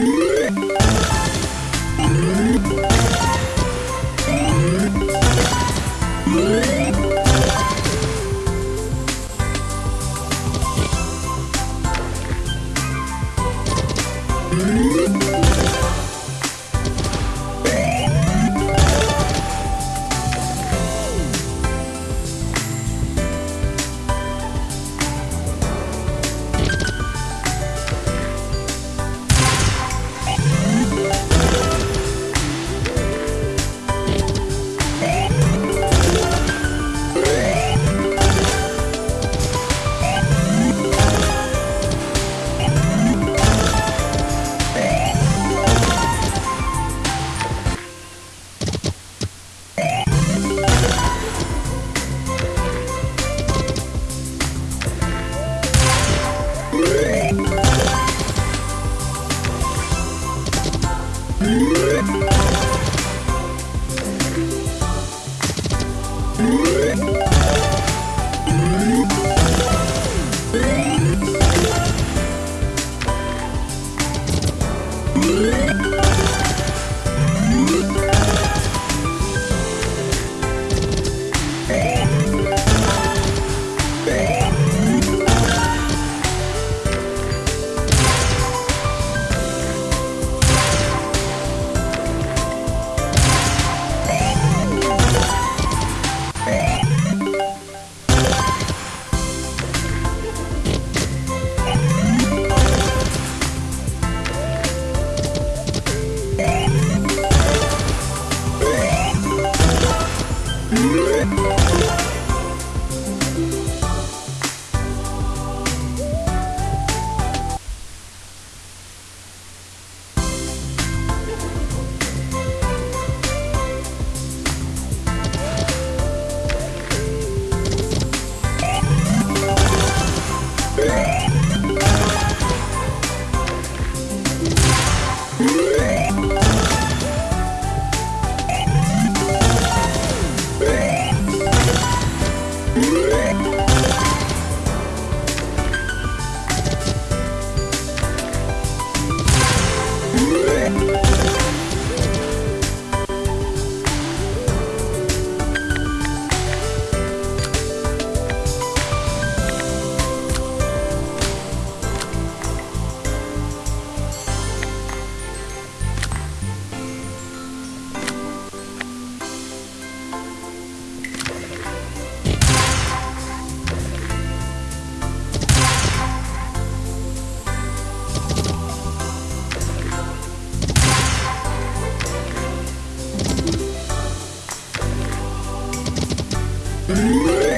Música Música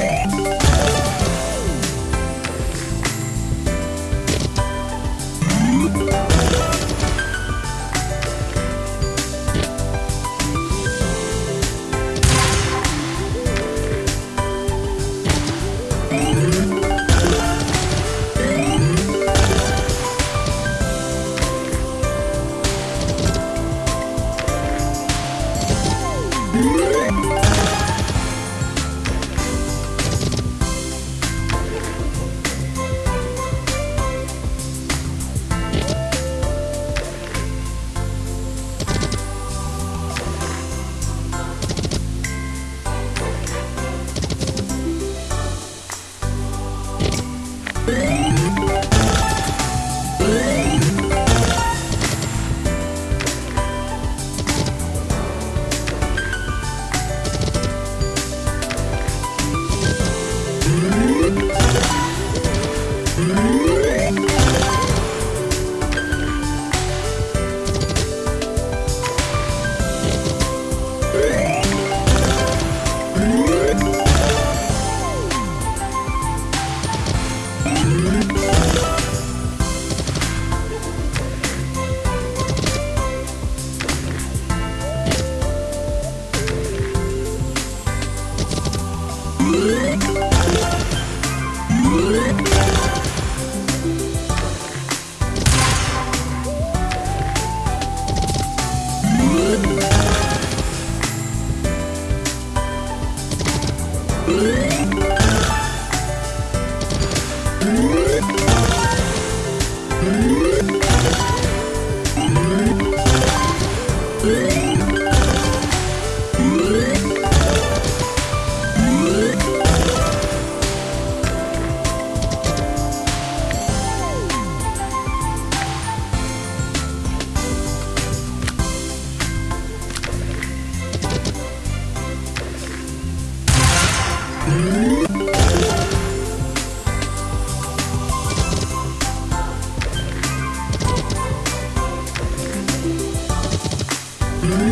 Mm-hmm.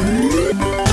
Música